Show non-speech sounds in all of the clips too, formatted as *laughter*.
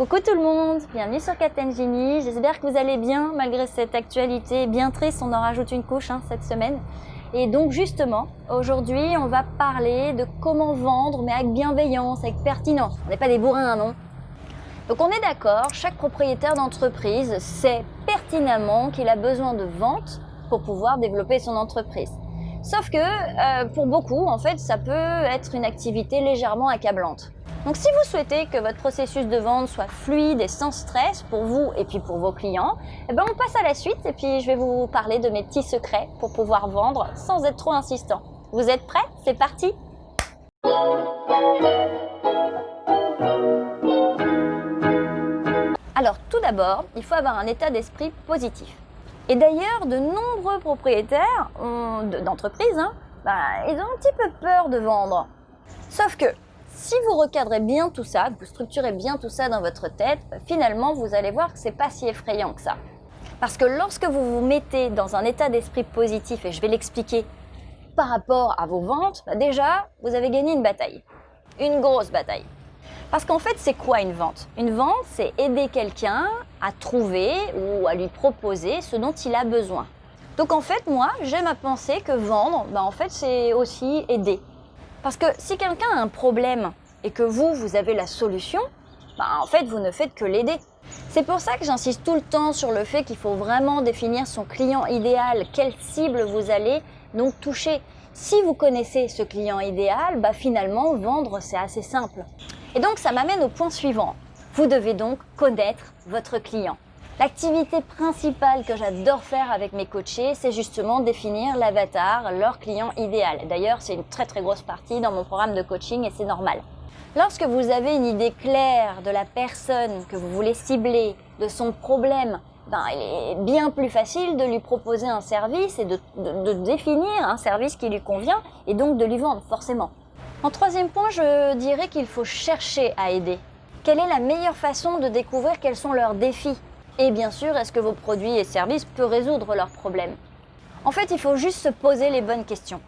Coucou tout le monde, bienvenue sur Captain Genie. J'espère que vous allez bien malgré cette actualité bien triste. On en rajoute une couche hein, cette semaine. Et donc justement, aujourd'hui, on va parler de comment vendre, mais avec bienveillance, avec pertinence. On n'est pas des bourrins, non? Donc on est d'accord, chaque propriétaire d'entreprise sait pertinemment qu'il a besoin de vente pour pouvoir développer son entreprise. Sauf que euh, pour beaucoup, en fait, ça peut être une activité légèrement accablante. Donc si vous souhaitez que votre processus de vente soit fluide et sans stress pour vous et puis pour vos clients, eh ben on passe à la suite et puis je vais vous parler de mes petits secrets pour pouvoir vendre sans être trop insistant. Vous êtes prêts? C'est parti Alors tout d'abord, il faut avoir un état d'esprit positif. Et d'ailleurs, de nombreux propriétaires d'entreprises, hein, bah, ils ont un petit peu peur de vendre. Sauf que si vous recadrez bien tout ça, vous structurez bien tout ça dans votre tête, finalement, vous allez voir que c'est pas si effrayant que ça. Parce que lorsque vous vous mettez dans un état d'esprit positif, et je vais l'expliquer par rapport à vos ventes, bah déjà, vous avez gagné une bataille. Une grosse bataille. Parce qu'en fait, c'est quoi une vente? Une vente, c'est aider quelqu'un à trouver ou à lui proposer ce dont il a besoin. Donc en fait, moi, j'aime à penser que vendre, bah en fait, c'est aussi aider. Parce que si quelqu'un a un problème et que vous, vous avez la solution, bah en fait, vous ne faites que l'aider. C'est pour ça que j'insiste tout le temps sur le fait qu'il faut vraiment définir son client idéal, quelle cible vous allez donc toucher. Si vous connaissez ce client idéal, bah finalement, vendre, c'est assez simple. Et donc, ça m'amène au point suivant. Vous devez donc connaître votre client. L'activité principale que j'adore faire avec mes coachés, c'est justement définir l'avatar, leur client idéal. D'ailleurs, c'est une très très grosse partie dans mon programme de coaching et c'est normal. Lorsque vous avez une idée claire de la personne que vous voulez cibler, de son problème, ben, il est bien plus facile de lui proposer un service et de, de définir un service qui lui convient et donc de lui vendre, forcément. En troisième point, je dirais qu'il faut chercher à aider. Quelle est la meilleure façon de découvrir quels sont leurs défis? Et bien sûr, est-ce que vos produits et services peuvent résoudre leurs problèmes? En fait, il faut juste se poser les bonnes questions.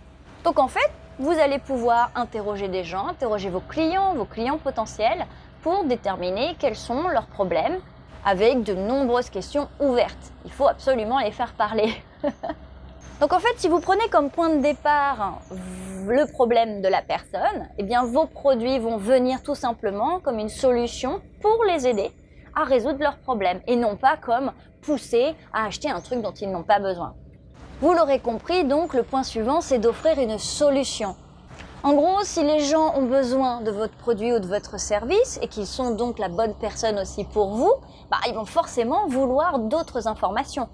Donc en fait, vous allez pouvoir interroger des gens, interroger vos clients, vos clients potentiels, pour déterminer quels sont leurs problèmes, avec de nombreuses questions ouvertes. Il faut absolument les faire parler. *laughs* Donc en fait, si vous prenez comme point de départ le problème de la personne, eh bien vos produits vont venir tout simplement comme une solution pour les aider à résoudre leurs problèmes et non pas comme pousser à acheter un truc dont ils n'ont pas besoin. Vous l'aurez compris, donc le point suivant, c'est d'offrir une solution. En gros, si les gens ont besoin de votre produit ou de votre service et qu'ils sont donc la bonne personne aussi pour vous, bah, ils vont forcément vouloir d'autres informations.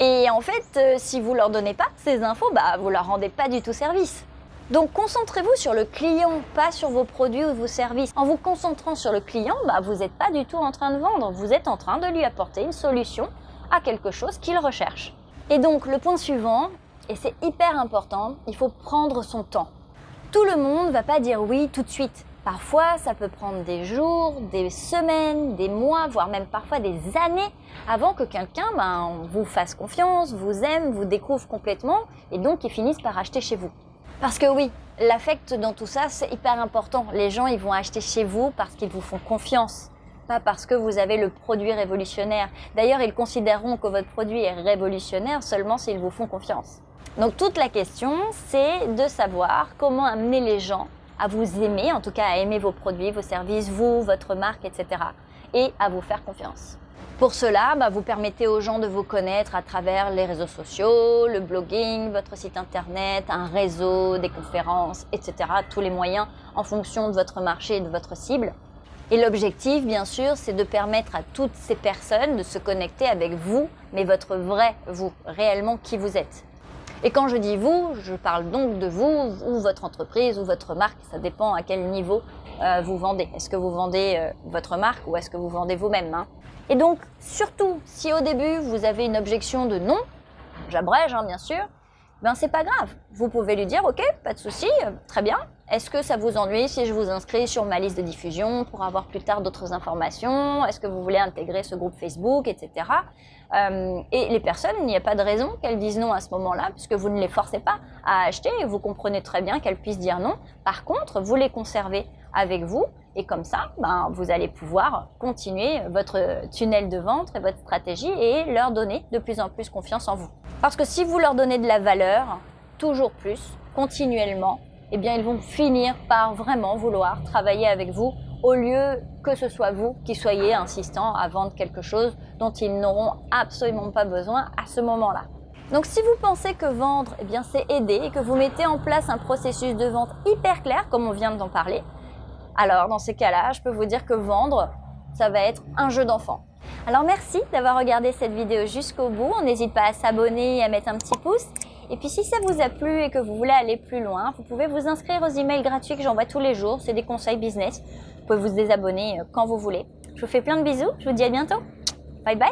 Et en fait, euh, si vous leur donnez pas ces infos, bah, vous leur rendez pas du tout service. Donc concentrez-vous sur le client, pas sur vos produits ou vos services. En vous concentrant sur le client, bah, vous n'êtes pas du tout en train de vendre, vous êtes en train de lui apporter une solution à quelque chose qu'il recherche. Et donc le point suivant, et c'est hyper important, il faut prendre son temps. Tout le monde ne va pas dire oui tout de suite. Parfois, ça peut prendre des jours, des semaines, des mois, voire même parfois des années avant que quelqu'un ben, vous fasse confiance, vous aime, vous découvre complètement et donc il finisse par acheter chez vous. Parce que oui, l'affect dans tout ça, c'est hyper important. Les gens, ils vont acheter chez vous parce qu'ils vous font confiance, pas parce que vous avez le produit révolutionnaire. D'ailleurs, ils considéreront que votre produit est révolutionnaire seulement s'ils vous font confiance. Donc toute la question, c'est de savoir comment amener les gens à vous aimer, en tout cas à aimer vos produits, vos services, vous, votre marque, etc. et à vous faire confiance. Pour cela, bah, vous permettez aux gens de vous connaître à travers les réseaux sociaux, le blogging, votre site internet, un réseau, des conférences, etc. Tous les moyens en fonction de votre marché et de votre cible. Et l'objectif, bien sûr, c'est de permettre à toutes ces personnes de se connecter avec vous, mais votre vrai vous, réellement qui vous êtes. Et quand je dis vous, je parle donc de vous ou votre entreprise ou votre marque, ça dépend à quel niveau euh, vous vendez. Est-ce que vous vendez euh, votre marque ou est-ce que vous vendez vous-même hein? Et donc, surtout, si au début, vous avez une objection de non, j'abrège hein, bien sûr, ben c'est pas grave. Vous pouvez lui dire, ok, pas de souci, euh, très bien. Est-ce que ça vous ennuie si je vous inscris sur ma liste de diffusion pour avoir plus tard d'autres informations? Est-ce que vous voulez intégrer ce groupe Facebook, etc. Euh, et les personnes, il n'y a pas de raison qu'elles disent non à ce moment-là, puisque vous ne les forcez pas à acheter et vous comprenez très bien qu'elles puissent dire non. Par contre, vous les conservez avec vous Et comme ça, ben, vous allez pouvoir continuer votre tunnel de vente et votre stratégie et leur donner de plus en plus confiance en vous. Parce que si vous leur donnez de la valeur, toujours plus, continuellement, eh bien ils vont finir par vraiment vouloir travailler avec vous au lieu que ce soit vous qui soyez insistant à vendre quelque chose dont ils n'auront absolument pas besoin à ce moment-là. Donc si vous pensez que vendre, eh bien c'est aider et que vous mettez en place un processus de vente hyper clair comme on vient d'en parler, alors dans ces cas-là, je peux vous dire que vendre, ça va être un jeu d'enfant. Alors merci d'avoir regardé cette vidéo jusqu'au bout. On n'hésite pas à s'abonner et à mettre un petit pouce. Et puis si ça vous a plu et que vous voulez aller plus loin, vous pouvez vous inscrire aux emails gratuits que j'envoie tous les jours. C'est des conseils business. Vous pouvez vous désabonner euh, quand vous voulez. Je vous fais plein de bisous. Je vous dis à bientôt. Bye bye.